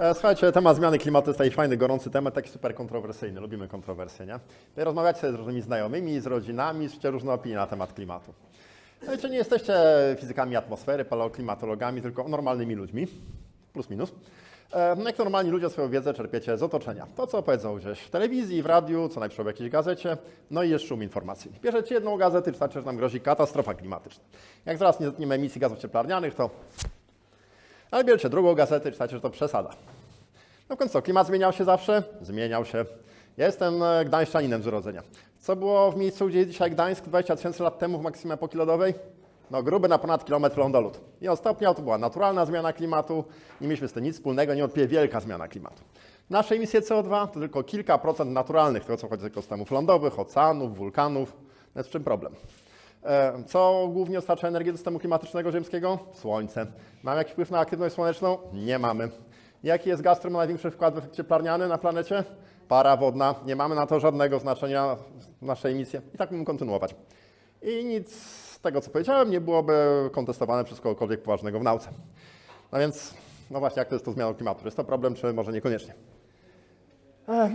E, Słuchajcie, temat zmiany klimatu jest taki fajny, gorący temat, taki super kontrowersyjny. Lubimy kontrowersje, nie? Rozmawiacie sobie z różnymi znajomymi, z rodzinami, słyszycie różne opinie na temat klimatu. Słuchajcie, nie jesteście fizykami atmosfery, paleoklimatologami, tylko normalnymi ludźmi, plus minus. E, No jak normalni ludzie swoją wiedzę czerpiecie z otoczenia. To, co powiedzą gdzieś w telewizji, w radiu, co najpierw w jakiejś gazecie, no i jest szum informacyjny. Bierzecie jedną gazetę, czytacie, że nam grozi katastrofa klimatyczna. Jak zaraz nie zetniemy emisji gazów cieplarnianych, to ale bierzecie drugą gazetę, czytacie, że to przesada. No w końcu co, klimat zmieniał się zawsze? Zmieniał się. Ja jestem e, gdańszczaninem z urodzenia. Co było w miejscu, gdzie jest dzisiaj Gdańsk 20 tysięcy lat temu w maksimum epoki lodowej? No gruby na ponad kilometr lądolód. I on stopniał, to była naturalna zmiana klimatu, nie mieliśmy z tym nic wspólnego, niewątpliwie wielka zmiana klimatu. Nasze emisje CO2 to tylko kilka procent naturalnych, tego co chodzi z ekosystemów lądowych, oceanów, wulkanów. No jest w czym problem? E, Co głównie dostarcza energię do systemu klimatycznego ziemskiego? Słońce. Mamy jakiś wpływ na aktywność słoneczną? Nie mamy. Jaki jest gaz, który ma największy wkład w efekt cieplarniany na planecie? Para wodna. Nie mamy na to żadnego znaczenia naszej emisji. I tak mógłbym kontynuować. I nic z tego, co powiedziałem, nie byłoby kontestowane przez kogokolwiek poważnego w nauce. No więc, no właśnie, jak to jest to zmianą klimatu? Jest to problem, czy może niekoniecznie?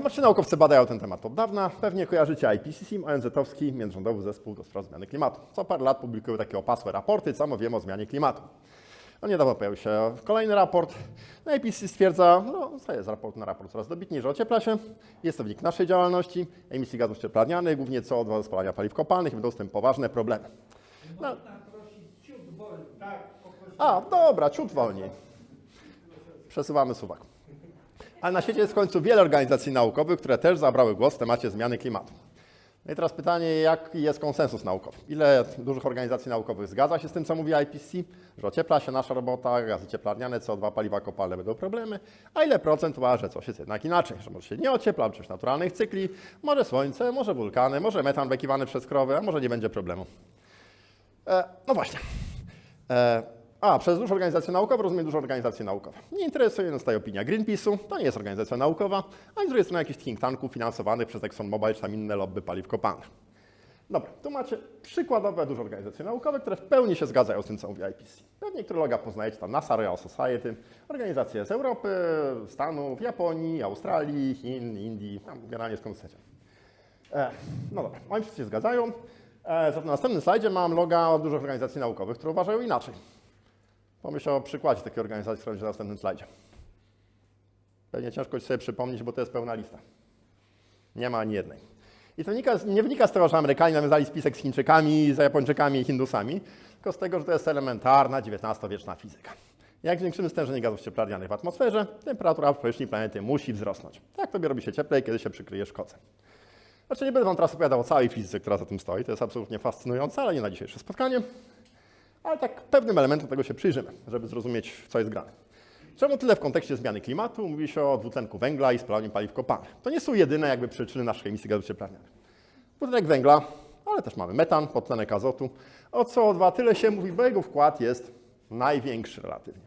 Znaczy naukowcy badają ten temat od dawna. Pewnie kojarzycie IPCC, ONZ-owski Międzyrządowy Zespół do Spraw Zmiany Klimatu. Co parę lat publikują takie opasłe raporty, co my wiemy o zmianie klimatu. No niedawno pojawił się kolejny raport. No IPCC stwierdza, no to jest raport na raport coraz dobitniej, że ociepla się. Jest to wynik naszej działalności, emisji gazów cieplarnianych, głównie CO2 ze spalania paliw kopalnych i będą z tym poważne problemy. No. Można prosić ciut wolniej. Tak. A, dobra, ciut wolniej. Przesuwamy suwak. Ale na świecie jest w końcu wiele organizacji naukowych, które też zabrały głos w temacie zmiany klimatu. No i teraz pytanie, jaki jest konsensus naukowy? Ile dużych organizacji naukowych zgadza się z tym, co mówi IPCC, że ociepla się nasza robota, gazy cieplarniane, CO2, paliwa kopalne będą problemy, a ile procent uważa, że coś jest jednak inaczej, że może się nie ociepla, coś naturalnych cykli, może słońce, może wulkany, może metan wykiwany przez krowy, a może nie będzie problemu. E, no właśnie. E, a, przez duże organizacje naukowe rozumiem duże organizacje naukowe. Nie interesuje nas tutaj opinia Greenpeace'u, to nie jest organizacja naukowa, ani z drugiej strony jakichś think tanków finansowanych przez ExxonMobil czy tam inne lobby paliw kopalnych. Dobra, tu macie przykładowe duże organizacje naukowe, które w pełni się zgadzają z tym, co mówi IPCC. Pewnie loga poznajecie, tam NASA, Royal Society, organizacje z Europy, Stanów, Japonii, Australii, Chin, Indii, tam generalnie skąd chcecie. E, no dobra, oni wszyscy się zgadzają. E, na następnym slajdzie mam loga dużych organizacji naukowych, które uważają inaczej. Pomyśl o przykładzie takiej organizacji, która będzie na następnym slajdzie. Pewnie ciężko ci sobie przypomnieć, bo to jest pełna lista. Nie ma ani jednej. I to wynika, nie wynika z tego, że Amerykanie nawiązali spisek z Chińczykami, z Japończykami i Hindusami, tylko z tego, że to jest elementarna XIX-wieczna fizyka. Jak zwiększymy stężenie gazów cieplarnianych w atmosferze, temperatura powierzchni planety musi wzrosnąć. Tak tobie robi się cieplej, kiedy się przykryjesz kocem. Znaczy nie będę wam teraz opowiadał o całej fizyce, która za tym stoi, to jest absolutnie fascynujące, ale nie na dzisiejsze spotkanie. Ale tak pewnym elementem tego się przyjrzymy, żeby zrozumieć, co jest grane. Czemu tyle w kontekście zmiany klimatu mówi się o dwutlenku węgla i spalaniu paliw kopalnych? To nie są jedyne jakby przyczyny naszych emisji gazów cieplarnianych. Dwutlenek węgla, ale też mamy metan, podtlenek azotu. O CO2 tyle się mówi, bo jego wkład jest największy relatywnie.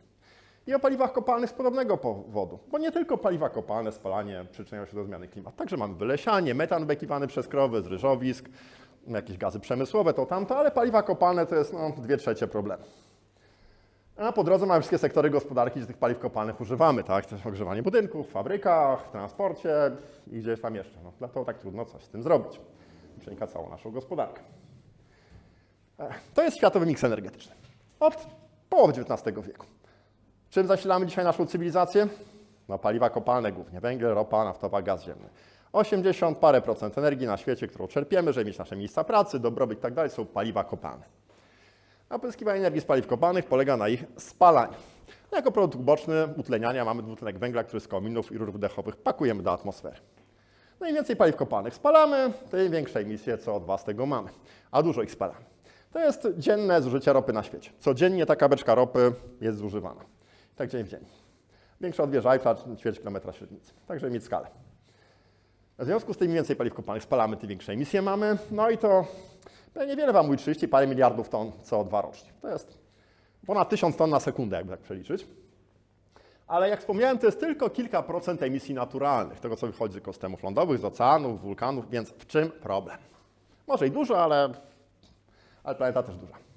I o paliwach kopalnych z podobnego powodu, bo nie tylko paliwa kopalne, spalanie przyczyniają się do zmiany klimatu. Także mamy wylesianie, metan wykiwany przez krowy z ryżowisk, jakieś gazy przemysłowe, to tamto, ale paliwa kopalne to jest no, dwie trzecie problemu. A po drodze mamy wszystkie sektory gospodarki, gdzie tych paliw kopalnych używamy, tak? Też ogrzewanie budynków, w fabrykach, w transporcie i gdzieś tam jeszcze. No, dlatego tak trudno coś z tym zrobić. Przenika całą naszą gospodarkę. Ech, To jest światowy miks energetyczny. Od połowy XIX wieku. Czym zasilamy dzisiaj naszą cywilizację? No paliwa kopalne głównie, węgiel, ropa naftowa, gaz ziemny. 80 parę procent energii na świecie, którą czerpiemy, żeby mieć nasze miejsca pracy, dobrobyt i tak dalej, są paliwa kopalne. A pozyskiwanie energii z paliw kopalnych polega na ich spalaniu. No, jako produkt uboczny utleniania mamy dwutlenek węgla, który z kominów i rur wydechowych pakujemy do atmosfery. No im więcej paliw kopalnych spalamy, tym większe emisje CO2 z tego mamy, a dużo ich spalamy. To jest dzienne zużycie ropy na świecie. Codziennie taka beczka ropy jest zużywana. Tak dzień w dzień. Większa od wieży Eiffla, ćwierć kilometra średnicy. Także mieć skalę. W związku z tym im więcej paliw kopalnych spalamy, tym większe emisje mamy. No i to pewnie wiele Wam mówi 30 parę miliardów ton CO2 rocznie. To jest ponad 1000 ton na sekundę, jakby tak przeliczyć. Ale jak wspomniałem, to jest tylko kilka procent emisji naturalnych, tego co wychodzi z ekosystemów lądowych, z oceanów, wulkanów, więc w czym problem? Może i dużo, ale, ale planeta też duża.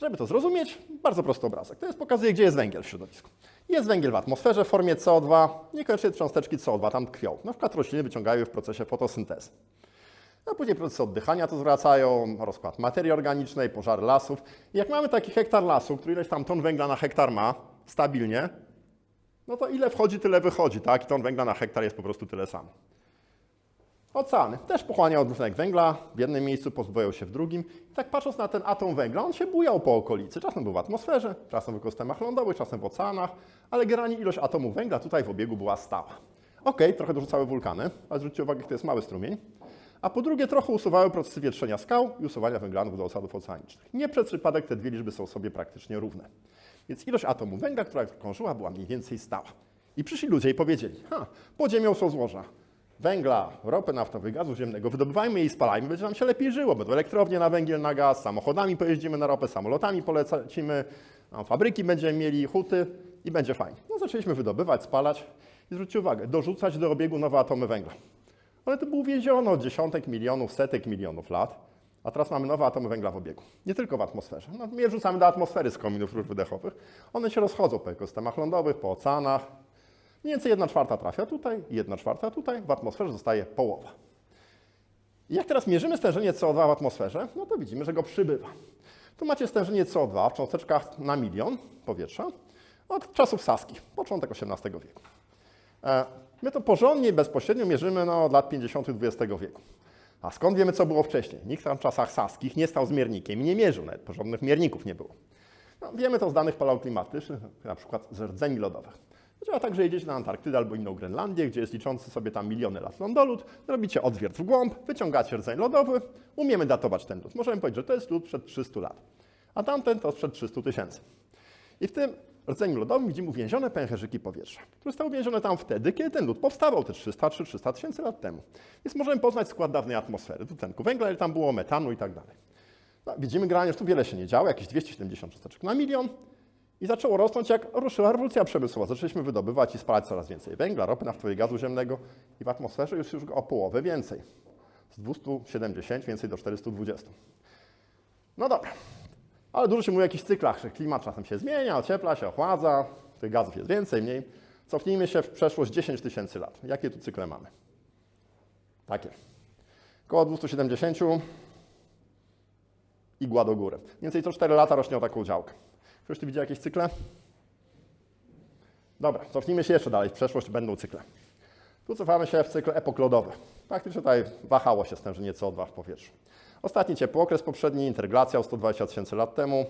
Żeby to zrozumieć, bardzo prosty obrazek. To jest pokazuje, gdzie jest węgiel w środowisku. Jest węgiel w atmosferze w formie CO2, niekoniecznie cząsteczki CO2 tam tkwią. Na przykład rośliny wyciągają w procesie fotosyntezy. A później procesy oddychania to zwracają, rozkład materii organicznej, pożary lasów. I jak mamy taki hektar lasu, który ileś tam ton węgla na hektar ma, stabilnie, no to ile wchodzi, tyle wychodzi, tak? I ton węgla na hektar jest po prostu tyle samo. Oceany też pochłaniają dwutlenek węgla, w jednym miejscu pozbywają się w drugim. I tak patrząc na ten atom węgla, on się bujał po okolicy. Czasem był w atmosferze, czasem w ekosystemach lądowych, czasem w oceanach, ale generalnie ilość atomów węgla tutaj w obiegu była stała. Ok, trochę dorzucały wulkany, ale zwróćcie uwagę, to jest mały strumień. A po drugie, trochę usuwały procesy wietrzenia skał i usuwania węglanów do osadów oceanicznych. Nie przez przypadek te dwie liczby są sobie praktycznie równe. Więc ilość atomów węgla, która krążyła, była mniej więcej stała. I przyszli ludzie i powiedzieli, ha, pod ziemią są złoża węgla, ropy naftowej, gazu ziemnego, wydobywajmy i spalajmy, będzie nam się lepiej żyło. Będą elektrownie na węgiel, na gaz, samochodami pojeździmy na ropę, samolotami polecimy, a fabryki będziemy mieli, huty i będzie fajnie. No zaczęliśmy wydobywać, spalać i zwróćcie uwagę, dorzucać do obiegu nowe atomy węgla. One to było uwięziono od dziesiątek milionów, setek milionów lat, a teraz mamy nowe atomy węgla w obiegu. Nie tylko w atmosferze. No, my je wrzucamy do atmosfery z kominów rur wydechowych. One się rozchodzą po ekosystemach lądowych, po oceanach, Mniej więcej 1 czwarta trafia tutaj, 1 czwarta tutaj, w atmosferze zostaje połowa. Jak teraz mierzymy stężenie CO2 w atmosferze, no to widzimy, że go przybywa. Tu macie stężenie CO2 w cząsteczkach na milion powietrza od czasów saskich, początek XVIII wieku. E, My to porządnie i bezpośrednio mierzymy no, od lat 50. XX wieku. A skąd wiemy, co było wcześniej? Nikt tam w czasach saskich nie stał z miernikiem i nie mierzył, nawet porządnych mierników nie było. No, wiemy to z danych paleoklimatycznych, na przykład z rdzeni lodowych. Działa tak, że jedziecie na Antarktydę albo inną Grenlandię, gdzie jest liczący sobie tam miliony lat lądolud, robicie odwiert w głąb, wyciągacie rdzeń lodowy, umiemy datować ten lód. Możemy powiedzieć, że to jest lód przed 300 lat, a tamten to sprzed 300 tysięcy. I w tym rdzeniu lodowym widzimy uwięzione pęcherzyki powietrza, które zostały uwięzione tam wtedy, kiedy ten lód powstawał te 300 czy 300 tysięcy lat temu. Więc możemy poznać skład dawnej atmosfery, dwutlenku węgla, ile tam było metanu i tak dalej. No, widzimy generalnie, że tu wiele się nie działo, jakieś 270 cząsteczek na milion, i zaczęło rosnąć, jak ruszyła rewolucja przemysłowa. Zaczęliśmy wydobywać i spalać coraz więcej węgla, ropy naftowej, gazu ziemnego i w atmosferze już, już o połowę więcej. Z 270 więcej do 420. No dobra, ale dużo się mówi o jakichś cyklach, że klimat czasem się zmienia, ociepla się, ochładza, tych gazów jest więcej, mniej. Cofnijmy się w przeszłość 10 tysięcy lat. Jakie tu cykle mamy? Takie. Koło 270 igła do góry. Mniej więcej co 4 lata rośnie o taką działkę. Ktoś tu widział jakieś cykle? Dobra, cofnijmy się jeszcze dalej. W przeszłość będą cykle. Tu cofamy się w cykl epok lodowy. Faktycznie tutaj wahało się stężenie CO2 w powietrzu. Ostatni ciepły okres poprzedni, interglacja o 120 tysięcy lat temu,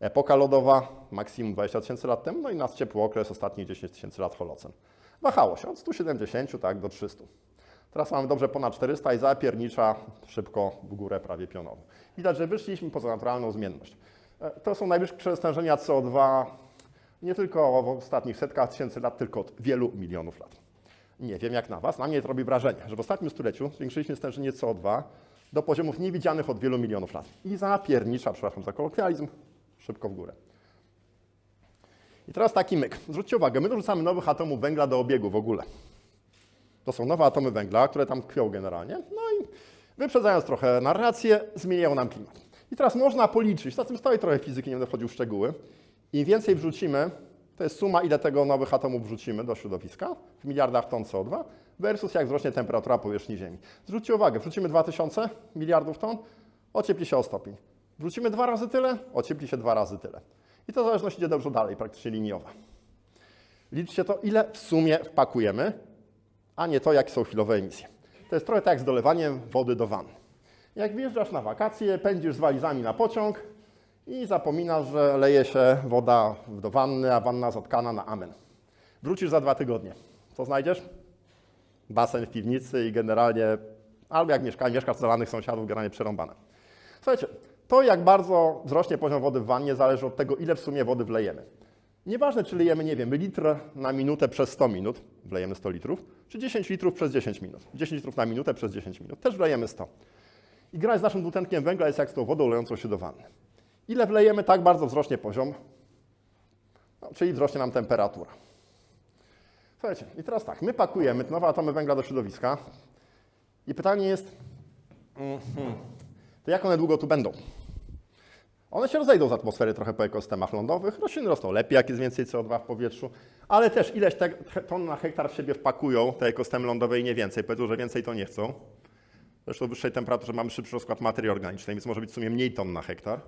epoka lodowa, maksimum 20 tysięcy lat temu, no i nas ciepły okres, ostatnich 10 tysięcy lat holocen. Wahało się od 170 tak, do 300. Teraz mamy dobrze ponad 400 i zapiernicza szybko w górę prawie pionowo. Widać, że wyszliśmy poza naturalną zmienność. E, To są najwyższe stężenia CO2 nie tylko w ostatnich setkach tysięcy lat, tylko od wielu milionów lat. Nie wiem jak na Was, na mnie to robi wrażenie, że w ostatnim stuleciu zwiększyliśmy stężenie CO2 do poziomów niewidzianych od wielu milionów lat. I zapiernicza, przepraszam za kolokwializm, szybko w górę. I teraz taki myk. Zwróćcie uwagę, my dorzucamy nowych atomów węgla do obiegu w ogóle. To są nowe atomy węgla, które tam tkwią generalnie. No i wyprzedzając trochę narrację, zmieniają nam klimat. I teraz można policzyć, za tym stoi trochę fizyki, nie będę wchodził w szczegóły. Im więcej wrzucimy, to jest suma, ile tego nowych atomów wrzucimy do środowiska w miliardach ton CO2 versus jak wzrośnie temperatura powierzchni Ziemi. Zwróćcie uwagę, wrzucimy 2000 miliardów ton, ociepli się o stopień. Wrzucimy dwa razy tyle, ociepli się dwa razy tyle. I to zależność idzie dobrze dalej, praktycznie liniowa. Liczcie to, ile w sumie wpakujemy, a nie to, jakie są chwilowe emisje. To jest trochę tak jak z dolewaniem wody do wanny. Jak wjeżdżasz na wakacje, pędzisz z walizami na pociąg i zapominasz, że leje się woda do wanny, a wanna zatkana na amen. Wrócisz za dwa tygodnie. Co znajdziesz? Basen w piwnicy i generalnie, albo jak mieszka, mieszkasz w zalanych sąsiadów, generalnie przerąbane. Słuchajcie, to jak bardzo wzrośnie poziom wody w wannie zależy od tego, ile w sumie wody wlejemy. Nieważne, czy lejemy, nie wiem, litr na minutę przez 100 minut, wlejemy 100 litrów, czy 10 litrów przez 10 minut. 10 litrów na minutę przez 10 minut, też wlejemy 100. I gra z naszym dwutlenkiem węgla jest jak z tą wodą lejącą się do wanny. Ile wlejemy, tak bardzo wzrośnie poziom, no, czyli wzrośnie nam temperatura. Słuchajcie, i teraz tak, my pakujemy nowe atomy węgla do środowiska i pytanie jest, mhm, to jak one długo tu będą? One się rozejdą z atmosfery trochę po ekosystemach lądowych. Rośliny rosną lepiej, jak jest więcej CO2 w powietrzu, ale też ileś te, ton na hektar w siebie wpakują te ekosystemy lądowe i nie więcej. Powiedzą, że więcej to nie chcą. Zresztą w wyższej temperaturze mamy szybszy rozkład materii organicznej, więc może być w sumie mniej ton na hektar.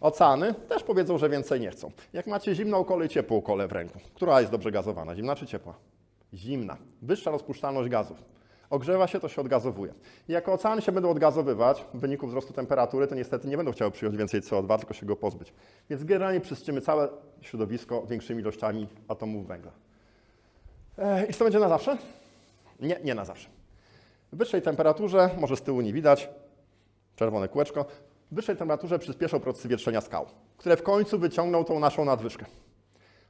Oceany też powiedzą, że więcej nie chcą. Jak macie zimną kolę i ciepłą kolę w ręku, która jest dobrze gazowana, zimna czy ciepła? Zimna. Wyższa rozpuszczalność gazów. Ogrzewa się, to się odgazowuje. I jako oceany się będą odgazowywać w wyniku wzrostu temperatury, to niestety nie będą chciały przyjąć więcej CO2, tylko się go pozbyć. Więc generalnie czyścimy całe środowisko większymi ilościami atomów węgla. I czy to będzie na zawsze? Nie, nie na zawsze. W wyższej temperaturze, może z tyłu nie widać, czerwone kółeczko, w wyższej temperaturze przyspieszą procesy wietrzenia skał, które w końcu wyciągną tą naszą nadwyżkę.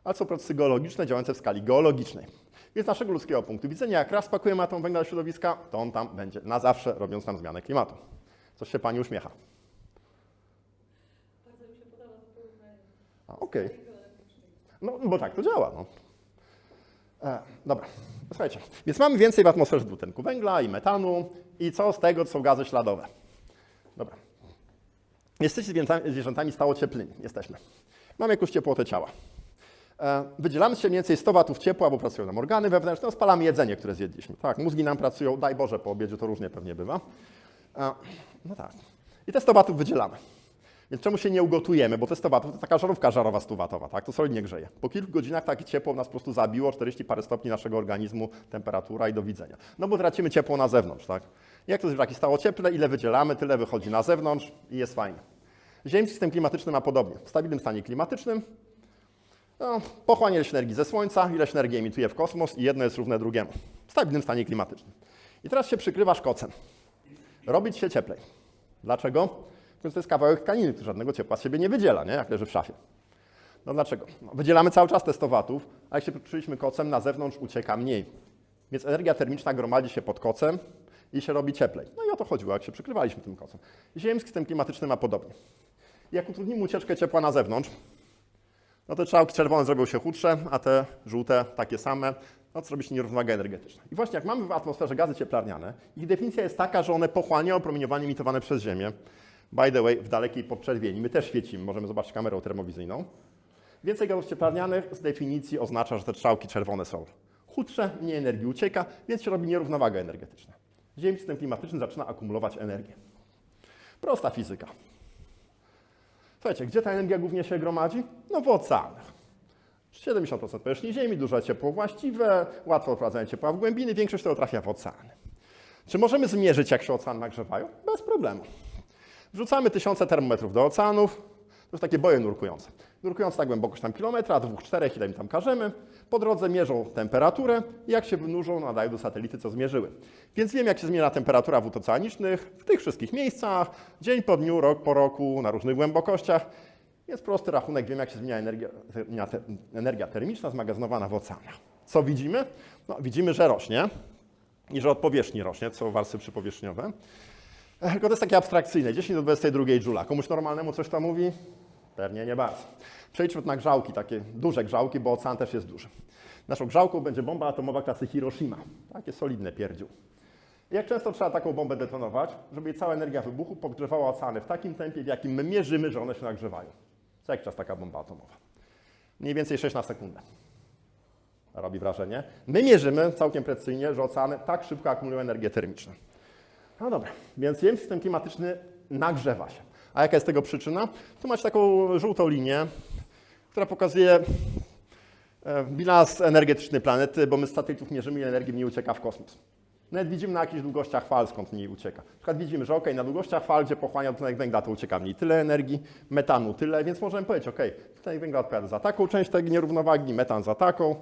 Ale są procesy geologiczne działające w skali geologicznej. Więc z naszego ludzkiego punktu widzenia, jak raz spakujemy atom węgla do środowiska, to on tam będzie na zawsze, robiąc nam zmianę klimatu. Coś się Pani uśmiecha. Bardzo mi się podoba to porównanie. A, Okej. Geologicznej. No, bo tak to działa. No. E, dobra, słuchajcie. Więc mamy więcej w atmosferze dwutlenku węgla i metanu. I co z tego, to są gazy śladowe? Dobra. Jesteście zwierzętami, zwierzętami stałocieplnymi. Jesteśmy. Mamy jakąś ciepłotę ciała. E, wydzielamy się mniej więcej 100 watów ciepła, bo pracują nam organy wewnętrzne, no, spalamy jedzenie, które zjedliśmy. Tak, mózgi nam pracują, daj Boże, po obiedzie to różnie pewnie bywa. E, no tak. I te 100 watów wydzielamy. Więc czemu się nie ugotujemy? Bo te 100 watów to taka żarówka żarowa 100 watowa, tak? To solidnie grzeje. Po kilku godzinach takie ciepło nas po prostu zabiło, 40 parę stopni naszego organizmu, temperatura i do widzenia. No bo tracimy ciepło na zewnątrz, tak? Jak to zwierzaki stało cieple, ile wydzielamy, tyle wychodzi na zewnątrz i jest fajnie. Ziemski system klimatyczny ma podobnie. W stabilnym stanie klimatycznym no, pochłania ileś energii ze Słońca, ileś energii emituje w kosmos i jedno jest równe drugiemu. W stabilnym stanie klimatycznym. I teraz się przykrywasz kocem. Robić się cieplej. Dlaczego? Więc to jest kawałek tkaniny, który żadnego ciepła z siebie nie wydziela, nie? jak leży w szafie. No dlaczego? No, wydzielamy cały czas te 100 watów, a jak się przykryliśmy kocem, na zewnątrz ucieka mniej. Więc energia termiczna gromadzi się pod kocem i się robi cieplej. No i o to chodziło, jak się przykrywaliśmy tym kocem. Ziemski system klimatyczny ma podobnie. Jak utrudnimy ucieczkę ciepła na zewnątrz, no to czałki czerwone zrobią się chudsze, a te żółte takie same, no to zrobi się nierównowaga energetyczna. I właśnie jak mamy w atmosferze gazy cieplarniane, ich definicja jest taka, że one pochłaniają promieniowanie emitowane przez Ziemię. By the way, w dalekiej podczerwieni. My też świecimy, możemy zobaczyć kamerą termowizyjną. Więcej gazów cieplarnianych z definicji oznacza, że te strzałki czerwone są chudsze, mniej energii ucieka, więc się robi nierównowaga energetyczna. Ziemski system klimatyczny zaczyna akumulować energię. Prosta fizyka. Słuchajcie, gdzie ta energia głównie się gromadzi? No w oceanach. 70% powierzchni Ziemi, duże ciepło właściwe, łatwo wprowadzanie ciepła w głębiny, większość tego trafia w oceany. Czy możemy zmierzyć, jak się oceany nagrzewają? Bez problemu. Wrzucamy tysiące termometrów do oceanów, to jest takie boje nurkujące. Nurkujące na głębokość tam kilometra, dwóch, czterech, ile im tam każemy. Po drodze mierzą temperaturę i jak się wynurzą, nadają do satelity, co zmierzyły. Więc wiem, jak się zmienia temperatura wód oceanicznych w tych wszystkich miejscach, dzień po dniu, rok po roku, na różnych głębokościach. Jest prosty rachunek, wiem, jak się zmienia energia, energia termiczna zmagazynowana w oceanach. Co widzimy? No, widzimy, że rośnie i że od powierzchni rośnie, co warstwy przypowierzchniowe. Tylko to jest takie abstrakcyjne. 10 do 22 dżula. Komuś normalnemu coś to mówi? Pewnie nie bardzo. Przejdźmy na grzałki, takie duże grzałki, bo ocean też jest duży. Naszą grzałką będzie bomba atomowa klasy Hiroshima. Takie solidne pierdziu. Jak często trzeba taką bombę detonować, żeby jej cała energia wybuchu podgrzewała oceany w takim tempie, w jakim my mierzymy, że one się nagrzewają. Co jak czas taka bomba atomowa? Mniej więcej 6 na sekundę. Robi wrażenie. My mierzymy całkiem precyzyjnie, że oceany tak szybko akumulują energię termiczną. No dobra, więc ziemski system klimatyczny nagrzewa się. A jaka jest tego przyczyna? Tu macie taką żółtą linię, która pokazuje e, bilans energetyczny planety, bo my z satelitów mierzymy, ile energii mniej ucieka w kosmos. Nawet widzimy na jakichś długościach fal, skąd mniej ucieka. Na przykład widzimy, że ok, na długościach fal, gdzie pochłania dwutlenek węgla, to ucieka mniej tyle energii, metanu tyle, więc możemy powiedzieć, ok, dwutlenek węgla odpowiada za taką część tej nierównowagi, metan za taką.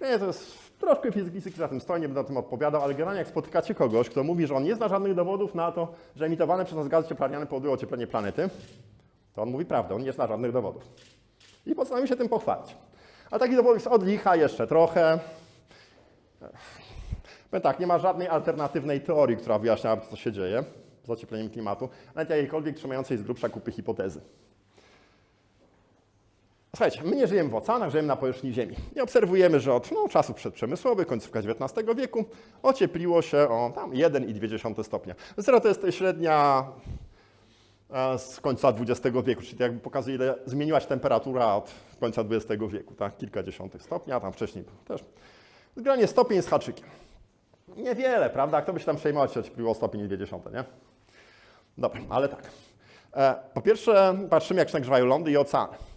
Nie, to jest troszkę fizyki, za tym stoi, nie będę o tym odpowiadał, ale generalnie jak spotykacie kogoś, kto mówi, że on nie zna żadnych dowodów na to, że emitowane przez nas gazy cieplarniane powodują ocieplenie planety, to on mówi prawdę, on nie zna żadnych dowodów. I postanowił się tym pochwalić. A takich dowodów jest od licha jeszcze trochę. Powiem tak, nie ma żadnej alternatywnej teorii, która wyjaśniałaby, co się dzieje z ociepleniem klimatu, nawet jakiejkolwiek trzymającej z grubsza kupy hipotezy. Słuchajcie, my nie żyjemy w oceanach, żyjemy na powierzchni Ziemi. I obserwujemy, że od no, czasów przedprzemysłowych, końcówka XIX wieku, ociepliło się o tam 1,2 stopnia. Zero to jest średnia e, z końca XX wieku, czyli to jakby pokazuje, ile zmieniła się temperatura od końca XX wieku, tak? Kilka dziesiątych stopni, a tam wcześniej też. Zgranie stopień z haczykiem. Niewiele, prawda? Kto by się tam przejmował, czy było stopień 20, nie? Dobra, ale tak. E, po pierwsze, patrzymy, jak się nagrzewają lądy i oceany.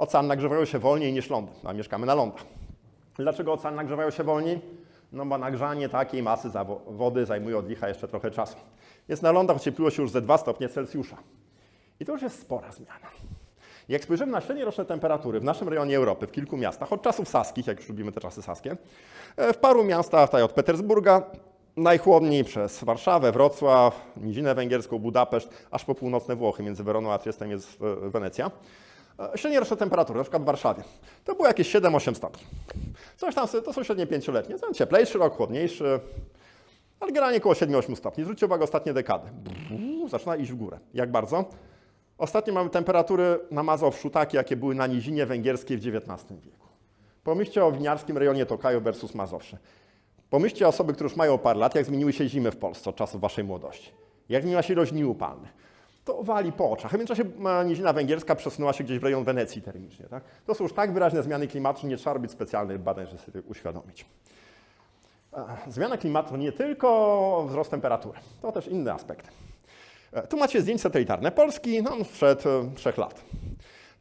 Oceany nagrzewają się wolniej niż lądy, a mieszkamy na lądach. Dlaczego oceany nagrzewają się wolniej? No bo nagrzanie takiej masy wody zajmuje od licha jeszcze trochę czasu. Jest na lądach ociepliło się już ze 2 stopnie Celsjusza. I to już jest spora zmiana. Jak spojrzymy na średnioroczne temperatury w naszym rejonie Europy, w kilku miastach, od czasów saskich, jak już lubimy te czasy saskie, e, w paru miastach, tutaj od Petersburga, najchłodniej przez Warszawę, Wrocław, Nizinę Węgierską, Budapeszt, aż po północne Włochy, między Weroną a Triestem jest e, Wenecja. E, Średnioroczne temperatury, na przykład w Warszawie, to było jakieś 7-8 stopni. Coś tam, to są średnie pięcioletnie, ten cieplejszy rok, chłodniejszy, ale generalnie około 7-8 stopni. Zwróćcie uwagę, ostatnie dekady. Brrr, Zaczyna iść w górę. Jak bardzo? Ostatnio mamy temperatury na Mazowszu takie, jakie były na Nizinie Węgierskiej w XIX wieku. Pomyślcie o winiarskim rejonie Tokaju versus Mazowsze. Pomyślcie o osoby, które już mają parę lat, jak zmieniły się zimy w Polsce od czasów waszej młodości. Jak zmieniła się ilość dni upalnych. To wali po oczach. W międzyczasie e, Nizina Węgierska przesunęła się gdzieś w rejon Wenecji termicznie. Tak? To są już tak wyraźne zmiany klimatu, że nie trzeba robić specjalnych badań, żeby sobie uświadomić. E, Zmiana klimatu nie tylko wzrost temperatury, to też inny aspekt. E, Tu macie zdjęcie satelitarne Polski no, sprzed trzech lat.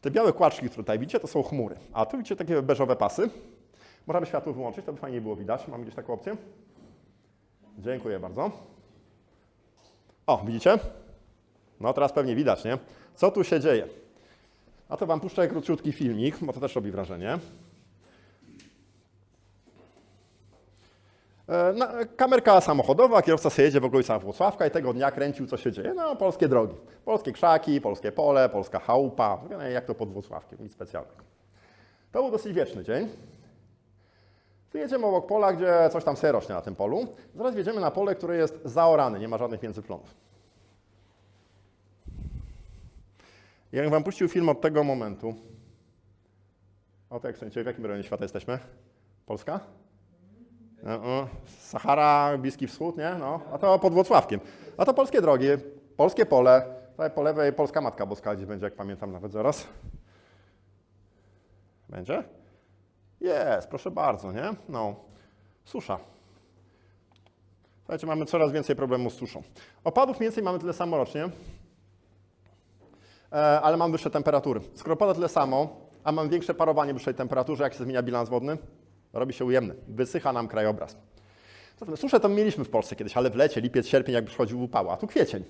Te białe kłaczki, które tutaj widzicie, to są chmury. A tu widzicie takie beżowe pasy. Możemy światło wyłączyć, to by fajnie było widać. Mamy gdzieś taką opcję? Dziękuję bardzo. O, widzicie? No teraz pewnie widać, nie? Co tu się dzieje? A to wam puszczę króciutki filmik, bo to też robi wrażenie. Na, kamerka samochodowa, kierowca sobie jedzie w okolicach Włocławka i tego dnia kręcił, co się dzieje. No, polskie drogi. Polskie krzaki, polskie pole, polska chałupa. No, Jak to pod Włocławkiem, nic specjalnego. To był dosyć wieczny dzień. Tu jedziemy obok pola, gdzie coś tam sobie rośnie na tym polu. Zaraz wjedziemy na pole, które jest zaorane, nie ma żadnych międzyplonów. Jak wam puścił film od tego momentu, o to jak sądzicie, w jakim rejonie świata jesteśmy? Polska? No, Sahara, Bliski Wschód, nie? No, a to pod Włocławkiem. A to polskie drogi, polskie pole. Tutaj po lewej Polska Matka Boska gdzieś będzie, jak pamiętam nawet zaraz. Będzie? Jest, proszę bardzo, nie? No, susza. Słuchajcie, mamy coraz więcej problemów z suszą. Opadów mniej więcej mamy tyle samo rocznie, ale mam wyższe temperatury. Skoro pada tyle samo, a mam większe parowanie w wyższej temperaturze, jak się zmienia bilans wodny? Robi się ujemny. Wysycha nam krajobraz. Zatem Suszę to mieliśmy w Polsce kiedyś, ale w lecie, lipiec, sierpień, jak przychodził upał, a tu kwiecień.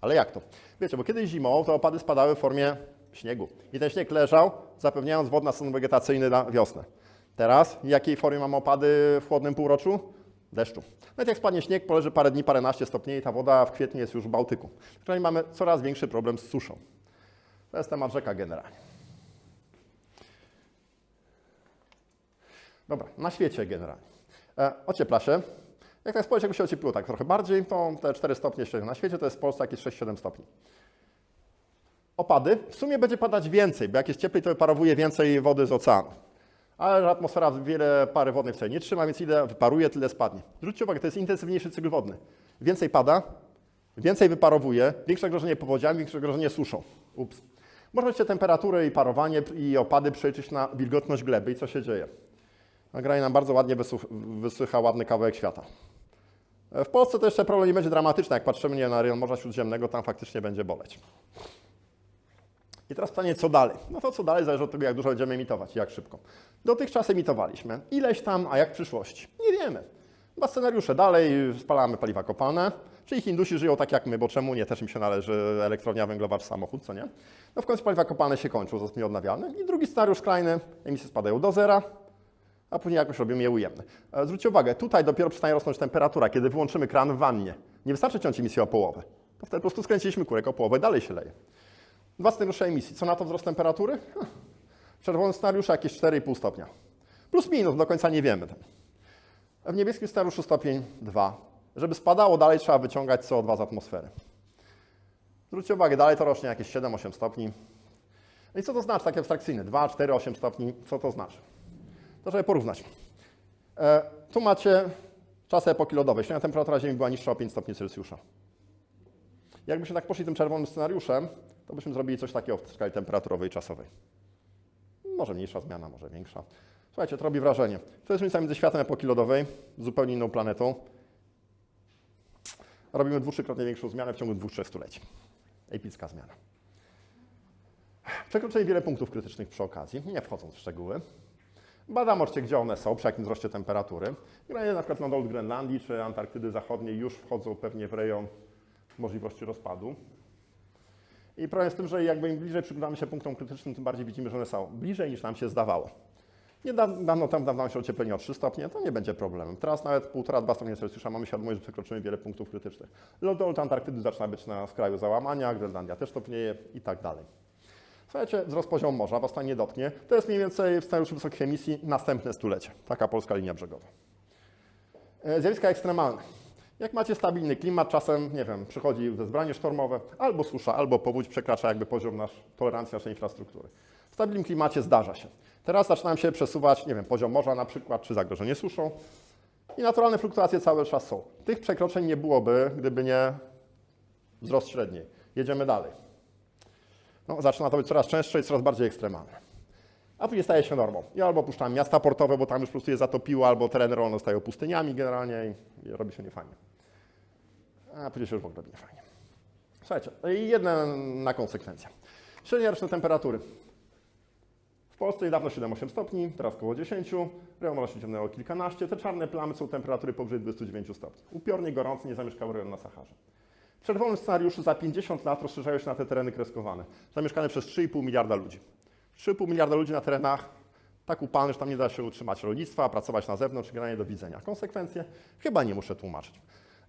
Ale jak to? Wiecie, bo kiedyś zimą te opady spadały w formie śniegu. I ten śnieg leżał, zapewniając wodny stan wegetacyjny na wiosnę. Teraz w jakiej formie mamy opady w chłodnym półroczu? Deszczu. Nawet jak spadnie śnieg, poleży parę dni, paręnaście stopni i ta woda w kwietniu jest już w Bałtyku. Czyli mamy coraz większy problem z suszą. To jest temat rzeka generalnie. Dobra, na świecie generalnie. E, ociepla się. Jak tak spojrzeć, jakby się ociepliło tak trochę bardziej, to te 4 stopnie średnio na świecie to jest w Polsce jakieś 6-7 stopni. Opady. W sumie będzie padać więcej, bo jak jest cieplej, to wyparowuje więcej wody z oceanu. Ale atmosfera wiele pary wodnej wcale nie trzyma, więc ile wyparuje, tyle spadnie. Zwróćcie uwagę, to jest intensywniejszy cykl wodny. Więcej pada, więcej wyparowuje, większe zagrożenie powodziami, większe zagrożenie suszą. Ups. Możecie temperaturę i parowanie i opady przeliczyć na wilgotność gleby i co się dzieje. Nagranie nam bardzo ładnie wysycha ładny kawałek świata. W Polsce to jeszcze problem nie będzie dramatyczny. Jak patrzymy nie, na rejon Morza Śródziemnego, tam faktycznie będzie boleć. I teraz pytanie, co dalej? No to co dalej zależy od tego, jak dużo będziemy emitować i jak szybko. Dotychczas emitowaliśmy. Ileś tam, a jak w przyszłości? Nie wiemy. Dwa scenariusze dalej, spalamy paliwa kopalne, czyli Hindusi żyją tak jak my, bo czemu nie? Też im się należy elektrownia węglowa czy samochód, co nie? No w końcu paliwa kopalne się kończą, zostaną nieodnawialne. I drugi scenariusz skrajny, emisje spadają do zera, a później jakoś robimy je ujemne. E, Zwróćcie uwagę, tutaj dopiero przestaje rosnąć temperatura, kiedy wyłączymy kran w wannie. Nie wystarczy ciąć emisję o połowę. To wtedy po prostu skręciliśmy kurek o połowę, dalej się leje. Dwa scenariusze emisji. Co na to wzrost temperatury? W czerwonym scenariuszu jakieś 4,5 stopnia. Plus minus, do końca nie wiemy. W niebieskim scenariuszu stopień 2. Żeby spadało dalej, trzeba wyciągać CO2 z atmosfery. Zwróćcie uwagę, dalej to rośnie jakieś 7-8 stopni. No i co to znaczy, takie abstrakcyjne? 2, 4, 8 stopni, co to znaczy? To żeby porównać. E, tu macie czasy epoki lodowej. Średnia temperatura Ziemi była niższa o 5 stopni Celsjusza. Jakbyśmy tak poszli tym czerwonym scenariuszem, to byśmy zrobili coś takiego w skali temperaturowej i czasowej. Może mniejsza zmiana, może większa. Słuchajcie, to robi wrażenie. To jest różnica między światem epoki lodowej, zupełnie inną planetą. Robimy dwu, większą zmianę w ciągu dwóch, trzech stuleci. Epicka zmiana. Przekroczyli wiele punktów krytycznych przy okazji, nie wchodząc w szczegóły. Badam oczywiście, gdzie one są, przy jakim wzroście temperatury. Granie na przykład na dole Grenlandii czy Antarktydy Zachodniej już wchodzą pewnie w rejon możliwości rozpadu. I problem jest tym, że jakby im bliżej przyglądamy się punktom krytycznym, tym bardziej widzimy, że one są bliżej niż nam się zdawało. Niedawno temu dawało się ocieplenie o 3 stopnie, to nie będzie problemem. Teraz nawet 1,5-2 stopnie Celsjusza mamy świadomość, że przekroczymy wiele punktów krytycznych. Lodolot Antarktydy zaczyna być na skraju załamania, Grenlandia też topnieje i tak dalej. Słuchajcie, wzrost poziomu morza was nie dotknie. To jest mniej więcej w scenariuszu wysokich emisji następne stulecie. Taka polska linia brzegowa. E, Zjawiska ekstremalne. Jak macie stabilny klimat, czasem, nie wiem, przychodzi wezbranie sztormowe, albo susza, albo powódź przekracza jakby poziom nasz, tolerancji naszej infrastruktury. W stabilnym klimacie zdarza się. Teraz zaczynam się przesuwać, nie wiem, poziom morza na przykład, czy zagrożenie suszą. I naturalne fluktuacje cały czas są. Tych przekroczeń nie byłoby, gdyby nie wzrost średniej. Jedziemy dalej. No, zaczyna to być coraz częstsze i coraz bardziej ekstremalne. A później staje się normą. I albo puszczam miasta portowe, bo tam już po prostu je zatopiło, albo tereny rolne stają pustyniami generalnie i robi się niefajnie. A później się już w ogóle robi niefajnie. Słuchajcie, i jedna na konsekwencję. Średnia roczne temperatury. Polsce niedawno 7-8 stopni, teraz około 10, rejon może się ciemnęło kilkanaście. Te czarne plamy są temperatury powyżej 29 stopni. Upiornie gorący, nie zamieszkały rejon na Saharze. W czerwonym scenariuszu za 50 lat rozszerzają się na te tereny kreskowane, zamieszkane przez 3,5 miliarda ludzi. 3,5 miliarda ludzi na terenach tak upalnych, że tam nie da się utrzymać rolnictwa, pracować na zewnątrz, granie do widzenia. Konsekwencje chyba nie muszę tłumaczyć.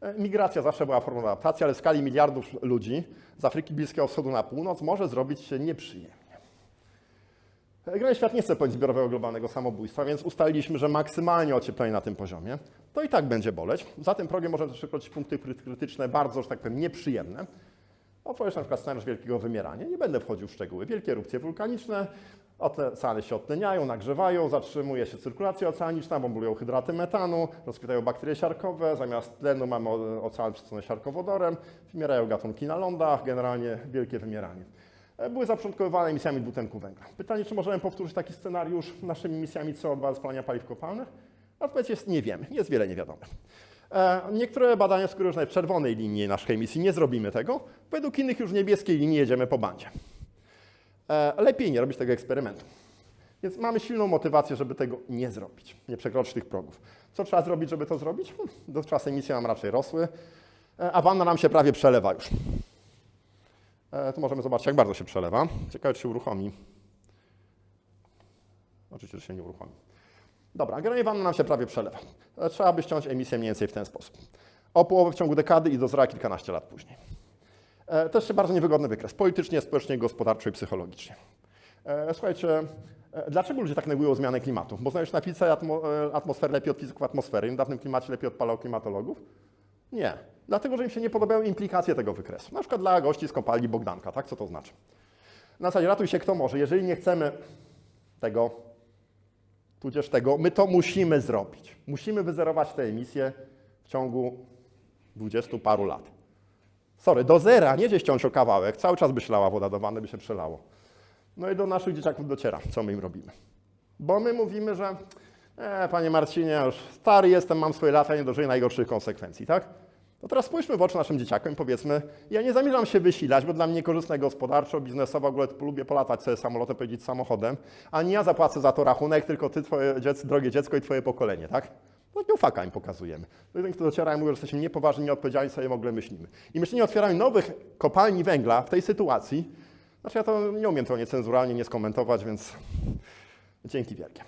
E, Migracja zawsze była formą adaptacji, ale w skali miliardów ludzi z Afryki Bliskiego Wschodu na północ może zrobić się nieprzyjemnie. Generalnie świat nie chce pełnić zbiorowego globalnego samobójstwa, więc ustaliliśmy, że maksymalnie ocieplenie na tym poziomie to i tak będzie boleć. Za tym progiem możemy też przekroczyć punkty kry- krytyczne bardzo, że tak powiem, nieprzyjemne. Otworzyć na przykład scenariusz wielkiego wymierania. Nie będę wchodził w szczegóły. Wielkie erupcje wulkaniczne, oceany się odtleniają, nagrzewają, zatrzymuje się cyrkulacja oceaniczna, bombulują hydraty metanu, rozkwitają bakterie siarkowe, zamiast tlenu mamy ocean przesycone siarkowodorem, wymierają gatunki na lądach, generalnie wielkie wymieranie. E, Były zapoczątkowywane emisjami dwutlenku węgla. Pytanie, czy możemy powtórzyć taki scenariusz naszymi emisjami CO2 z spalania paliw kopalnych? Odpowiedź jest nie wiemy, jest wiele niewiadomych. E, Niektóre badania że nawet w czerwonej linii naszej emisji nie zrobimy tego, według innych już niebieskiej linii jedziemy po bandzie. E, Lepiej nie robić tego eksperymentu. Więc mamy silną motywację, żeby tego nie zrobić, nie przekroczyć tych progów. Co trzeba zrobić, żeby to zrobić? Hmm, Dotychczas emisje nam raczej rosły, a wanna nam się prawie przelewa już. E, Tu możemy zobaczyć, jak bardzo się przelewa. Ciekawe, czy się uruchomi. Oczywiście, że się nie uruchomi. Dobra, generalnie wanna nam się prawie przelewa. E, Trzeba by ściąć emisję mniej więcej w ten sposób. O połowę w ciągu dekady i do zera kilkanaście lat później. E, To jeszcze bardzo niewygodny wykres, politycznie, społecznie, gospodarczo i psychologicznie. Słuchajcie, dlaczego ludzie tak negują zmianę klimatu? Bo znają się na fizyce atmo, e, atmosfery lepiej od fizyków atmosfery, w dawnym klimacie lepiej od paleoklimatologów? Nie. Dlatego, że im się nie podobają implikacje tego wykresu. Na przykład dla gości z kopalni Bogdanka, tak? Co to znaczy? Na zasadzie ratuj się kto może. Jeżeli nie chcemy tego, tudzież tego, my to musimy zrobić. Musimy wyzerować te emisje w ciągu dwudziestu paru lat. Sorry, do zera, nie gdzieś ściąć o kawałek, cały czas by się lała woda do wanny, by się przelało. No i do naszych dzieciaków dociera, co my im robimy. Bo my mówimy, że e, panie Marcinie, już stary jestem, mam swoje lata, nie dożyję najgorszych konsekwencji, tak? To teraz spójrzmy w oczy naszym dzieciakom i powiedzmy, ja nie zamierzam się wysilać, bo dla mnie korzystne gospodarczo, biznesowo, w ogóle lubię polatać sobie samolotem, pojeździć samochodem, a nie ja zapłacę za to rachunek, tylko ty, twoje dziecko, drogie dziecko i twoje pokolenie, tak? No nie faka im pokazujemy. Jeden, kto dociera i mówi, że jesteśmy niepoważni, nieodpowiedzialni, sobie w ogóle myślimy. I myślenie o otwieraniu nowych kopalni węgla w tej sytuacji, znaczy ja to nie umiem to niecenzuralnie nie skomentować, więc dzięki wielkie.